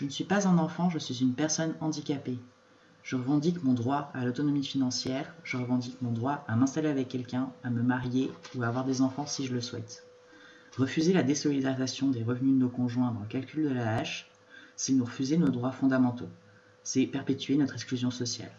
Je ne suis pas un enfant, je suis une personne handicapée. Je revendique mon droit à l'autonomie financière, je revendique mon droit à m'installer avec quelqu'un, à me marier ou à avoir des enfants si je le souhaite. Refuser la désolidarisation des revenus de nos conjoints dans le calcul de la hache, c'est nous refuser nos droits fondamentaux. C'est perpétuer notre exclusion sociale.